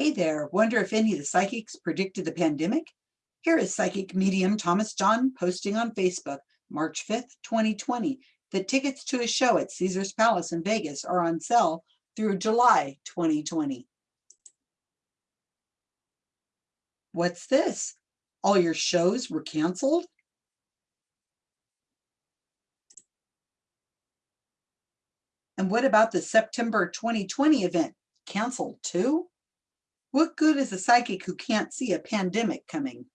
Hey there, wonder if any of the psychics predicted the pandemic? Here is psychic medium Thomas John posting on Facebook, March 5th, 2020, that tickets to a show at Caesar's Palace in Vegas are on sale through July 2020. What's this? All your shows were canceled? And what about the September 2020 event? Canceled too? What good is a psychic who can't see a pandemic coming?